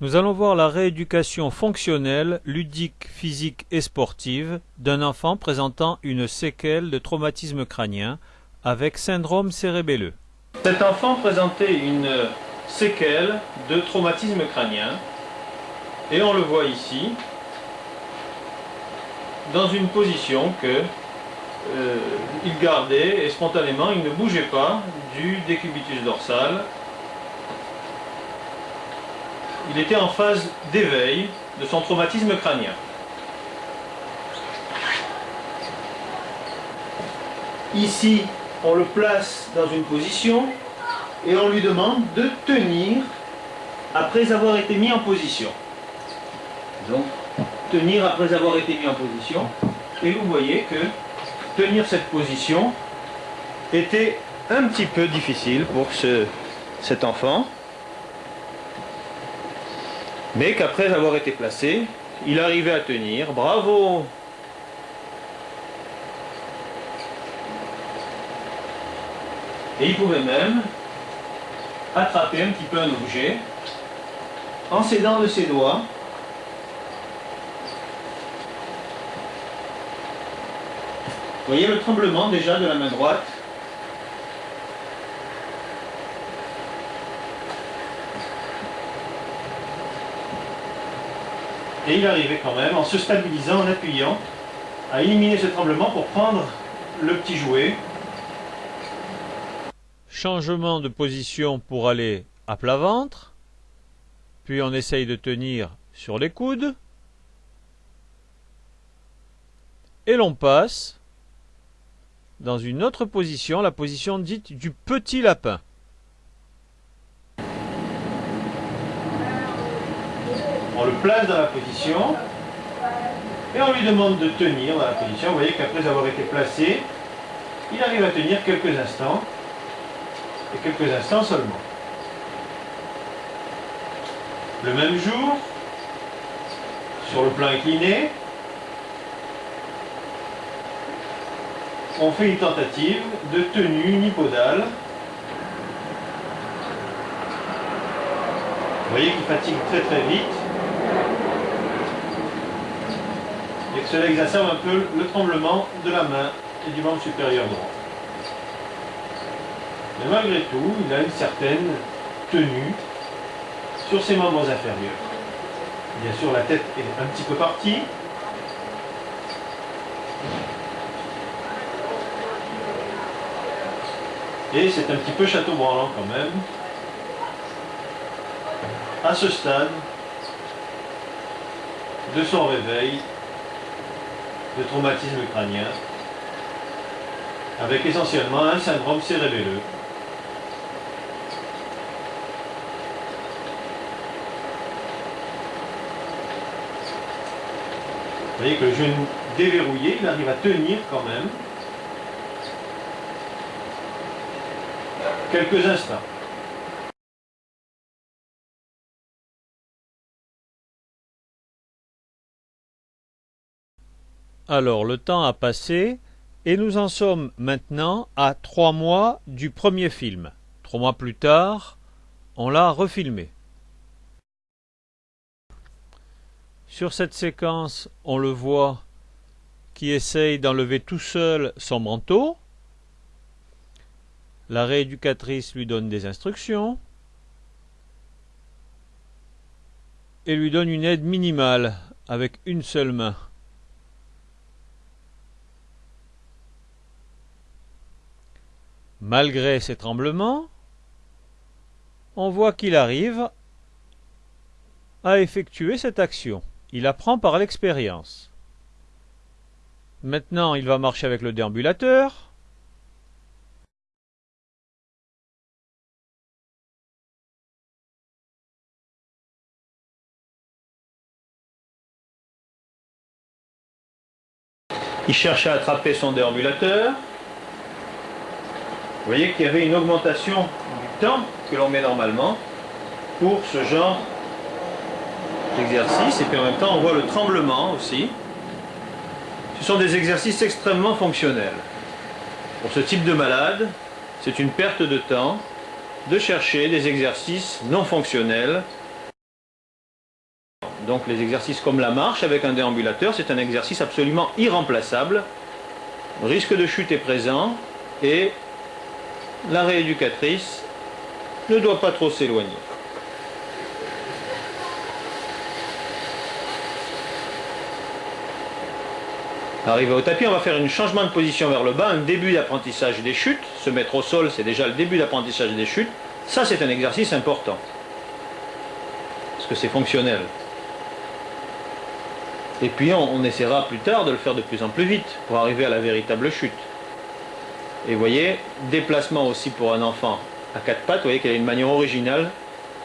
Nous allons voir la rééducation fonctionnelle, ludique, physique et sportive d'un enfant présentant une séquelle de traumatisme crânien avec syndrome cérébelleux. Cet enfant présentait une séquelle de traumatisme crânien et on le voit ici dans une position que euh, il gardait et spontanément il ne bougeait pas du décubitus dorsal il était en phase d'éveil de son traumatisme crânien. Ici, on le place dans une position et on lui demande de tenir après avoir été mis en position. Donc, tenir après avoir été mis en position. Et vous voyez que tenir cette position était un petit peu difficile pour ce, cet enfant mais qu'après avoir été placé, il arrivait à tenir. Bravo Et il pouvait même attraper un petit peu un objet en s'aidant de ses doigts. Vous voyez le tremblement déjà de la main droite? Et il arrivait quand même, en se stabilisant, en appuyant, à éliminer ce tremblement pour prendre le petit jouet. Changement de position pour aller à plat ventre. Puis on essaye de tenir sur les coudes. Et l'on passe dans une autre position, la position dite du petit lapin. On le place dans la position et on lui demande de tenir dans la position. Vous voyez qu'après avoir été placé, il arrive à tenir quelques instants et quelques instants seulement. Le même jour, sur le plan incliné, on fait une tentative de tenue unipodale. Vous voyez qu'il fatigue très très vite. et que cela exacerbe un peu le tremblement de la main et du membre supérieur droit. Mais malgré tout, il a une certaine tenue sur ses membres inférieurs. Bien sûr, la tête est un petit peu partie. Et c'est un petit peu château branlant quand même. À ce stade de son réveil de traumatisme crânien, avec essentiellement un syndrome cérébelleux. Vous voyez que le genou déverrouillé, il arrive à tenir quand même quelques instants. Alors le temps a passé et nous en sommes maintenant à trois mois du premier film. Trois mois plus tard, on l'a refilmé. Sur cette séquence, on le voit qui essaye d'enlever tout seul son manteau. La rééducatrice lui donne des instructions et lui donne une aide minimale avec une seule main. Malgré ces tremblements, on voit qu'il arrive à effectuer cette action. Il apprend par l'expérience. Maintenant, il va marcher avec le déambulateur. Il cherche à attraper son déambulateur. Vous voyez qu'il y avait une augmentation du temps que l'on met normalement pour ce genre d'exercice. Et puis en même temps, on voit le tremblement aussi. Ce sont des exercices extrêmement fonctionnels. Pour ce type de malade, c'est une perte de temps de chercher des exercices non fonctionnels Donc les exercices comme la marche avec un déambulateur, c'est un exercice absolument irremplaçable. Le risque de chute est présent et la rééducatrice ne doit pas trop s'éloigner. Arrivé au tapis, on va faire un changement de position vers le bas, un début d'apprentissage des chutes. Se mettre au sol, c'est déjà le début d'apprentissage des chutes. Ça, c'est un exercice important. Parce que c'est fonctionnel. Et puis, on, essaiera plus tard de le faire de plus en plus vite pour arriver à la véritable chute. Et vous voyez, déplacement aussi pour un enfant à quatre pattes. Vous voyez qu'il a une manière originale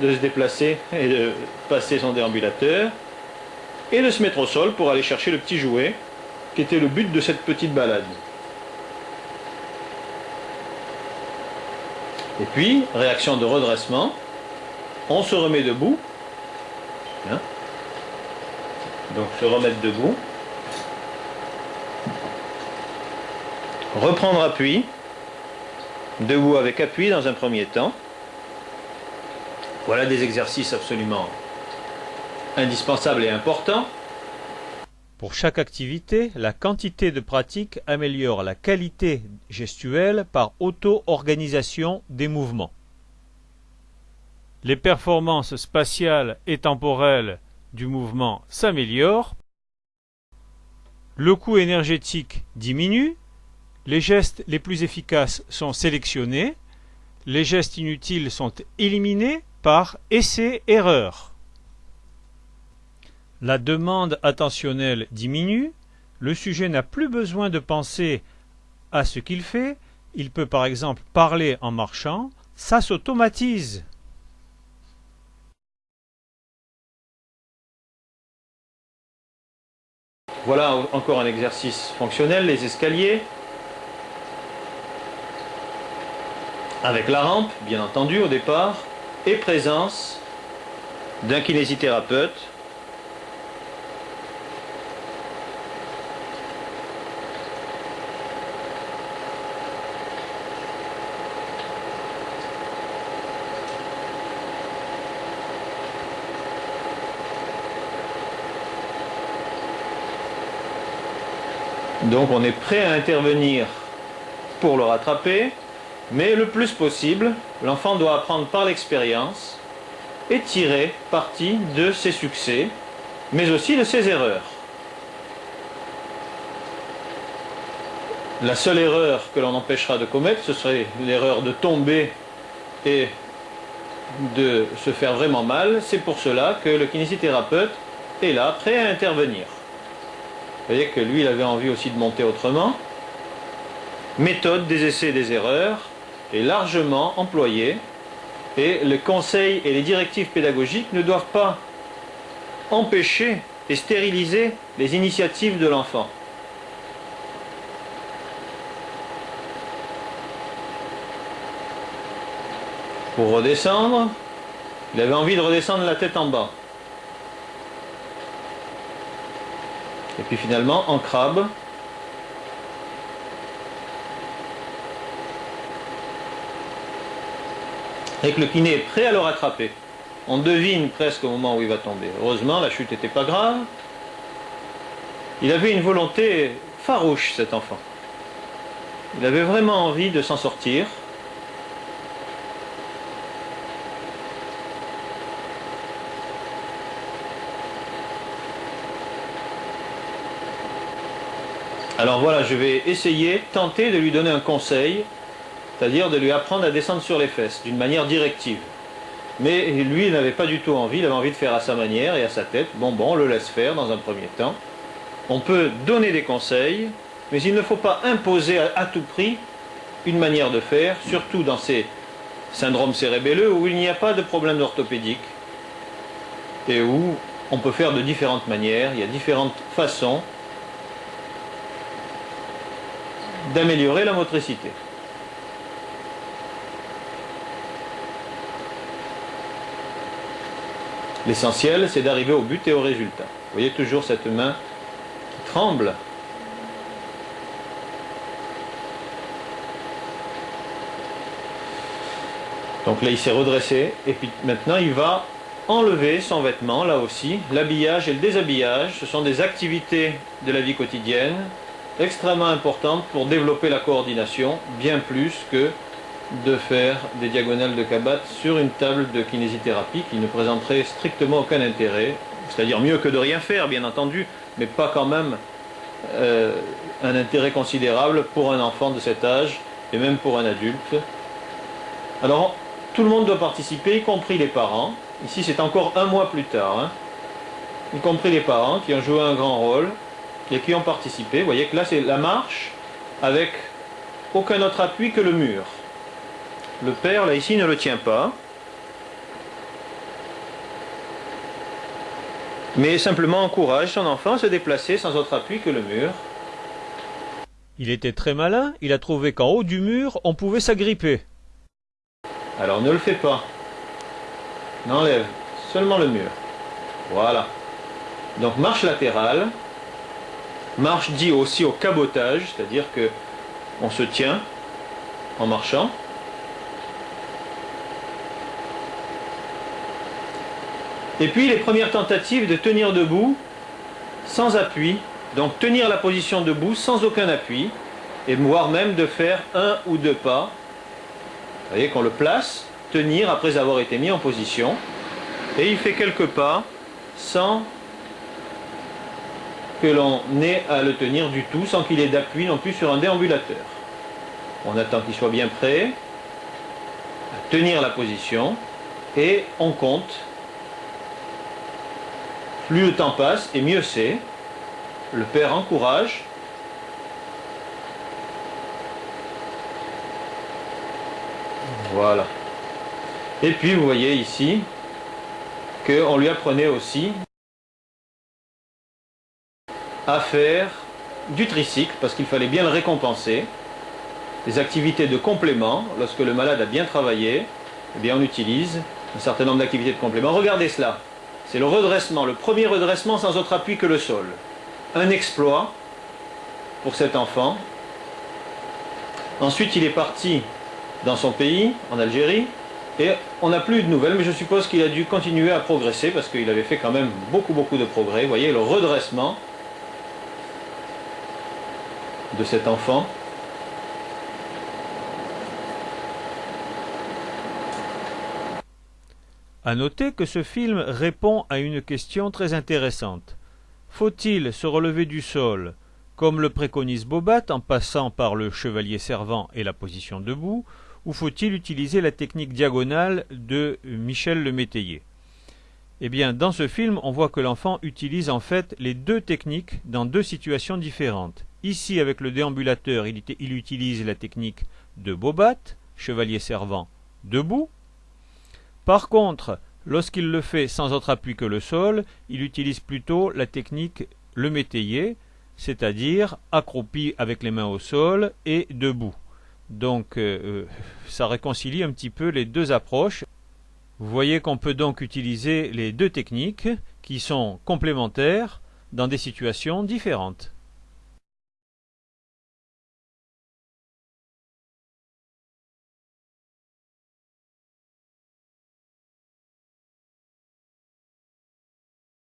de se déplacer et de passer son déambulateur. Et de se mettre au sol pour aller chercher le petit jouet qui était le but de cette petite balade. Et puis, réaction de redressement, on se remet debout. Hein. Donc se remettre debout. Reprendre appui. Debout avec appui dans un premier temps. Voilà des exercices absolument indispensables et importants. Pour chaque activité, la quantité de pratique améliore la qualité gestuelle par auto-organisation des mouvements. Les performances spatiales et temporelles du mouvement s'améliorent. Le coût énergétique diminue. Les gestes les plus efficaces sont sélectionnés. Les gestes inutiles sont éliminés par essai-erreur. La demande attentionnelle diminue, le sujet n'a plus besoin de penser à ce qu'il fait, il peut par exemple parler en marchant, ça s'automatise. Voilà encore un exercice fonctionnel, les escaliers. Avec la rampe, bien entendu, au départ, et présence d'un kinésithérapeute. Donc on est prêt à intervenir pour le rattraper, mais le plus possible, l'enfant doit apprendre par l'expérience et tirer parti de ses succès, mais aussi de ses erreurs. La seule erreur que l'on empêchera de commettre, ce serait l'erreur de tomber et de se faire vraiment mal. C'est pour cela que le kinésithérapeute est là, prêt à intervenir. Vous voyez que lui, il avait envie aussi de monter autrement. Méthode des essais et des erreurs est largement employée et les conseils et les directives pédagogiques ne doivent pas empêcher et stériliser les initiatives de l'enfant. Pour redescendre, il avait envie de redescendre la tête en bas. Et puis finalement, en crabe, et que le kiné prêt à le rattraper. On devine presque au moment où il va tomber. Heureusement, la chute n'était pas grave. Il avait une volonté farouche, cet enfant. Il avait vraiment envie de s'en sortir. Alors voilà, je vais essayer, tenter de lui donner un conseil, c'est-à-dire de lui apprendre à descendre sur les fesses, d'une manière directive. Mais lui, il n'avait pas du tout envie, il avait envie de faire à sa manière et à sa tête. Bon, bon, on le laisse faire dans un premier temps. On peut donner des conseils, mais il ne faut pas imposer à, tout prix une manière de faire, surtout dans ces syndromes cérébelleux où il n'y a pas de problème orthopédique et où on peut faire de différentes manières, il y a différentes façons d'améliorer la motricité. L'essentiel, c'est d'arriver au but et au résultat. Vous voyez toujours cette main qui tremble. Donc là, il s'est redressé, et puis maintenant, il va enlever son vêtement, là aussi. L'habillage et le déshabillage, ce sont des activités de la vie quotidienne extrêmement importantes pour développer la coordination, bien plus que de faire des diagonales de Kabat sur une table de kinésithérapie qui ne présenterait strictement aucun intérêt, c'est-à-dire mieux que de rien faire, bien entendu, mais pas quand même euh, un intérêt considérable pour un enfant de cet âge et même pour un adulte. Alors, tout le monde doit participer, y compris les parents. Ici, c'est encore un mois plus tard, hein. y compris les parents qui ont joué un grand rôle et qui ont participé. Vous voyez que là, c'est la marche avec aucun autre appui que le mur. Le père, là, ici, ne le tient pas. Mais simplement encourage son enfant à se déplacer sans autre appui que le mur. Il était très malin, il a trouvé qu'en haut du mur, on pouvait s'agripper. Alors ne le fais pas. N'enlève seulement le mur. Voilà. Donc marche latérale. Marche dit aussi au cabotage, c'est-à-dire que on se tient en marchant. Et puis les premières tentatives de tenir debout sans appui, donc tenir la position debout sans aucun appui, et voire même de faire un ou deux pas vous voyez qu'on le place, tenir après avoir été mis en position. Et il fait quelques pas sans que l'on ait à le tenir du tout, sans qu'il ait d'appui non plus sur un déambulateur. On attend qu'il soit bien prêt à tenir la position et on compte. Plus le temps passe et mieux c'est. Le père encourage Voilà. Et puis vous voyez ici qu'on lui apprenait aussi à faire du tricycle parce qu'il fallait bien le récompenser. Des activités de complément, lorsque le malade a bien travaillé, eh bien on utilise un certain nombre d'activités de complément. Regardez cela, c'est le redressement, le premier redressement sans autre appui que le sol. Un exploit pour cet enfant. Ensuite il est parti dans son pays, en Algérie, et on n'a plus de nouvelles, mais je suppose qu'il a dû continuer à progresser parce qu'il avait fait quand même beaucoup beaucoup de progrès. Vous voyez le redressement de cet enfant. À noter que ce film répond à une question très intéressante. Faut-il se relever du sol, comme le préconise Bobat en passant par le chevalier servant et la position debout, ou faut-il utiliser la technique diagonale de Michel le Métayer? Eh bien, dans ce film, on voit que l'enfant utilise en fait les deux techniques dans deux situations différentes. Ici, avec le déambulateur, il, il utilise la technique de Bobat, chevalier servant, debout. Par contre, lorsqu'il le fait sans autre appui que le sol, il utilise plutôt la technique le métayer, c'est-à-dire accroupi avec les mains au sol et debout. Donc euh, euh, ça réconcilie un petit peu les deux approches. Vous voyez qu'on peut donc utiliser les deux techniques qui sont complémentaires dans des situations différentes.